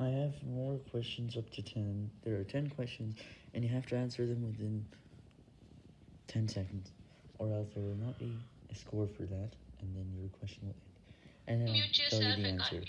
I have more questions up to 10. There are 10 questions, and you have to answer them within 10 seconds, or else there will not be a score for that, and then your question will end. And then I'll tell you the answer.